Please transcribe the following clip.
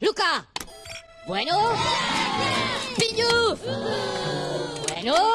¡Luca! Bueno. ¡Piñu! Bueno.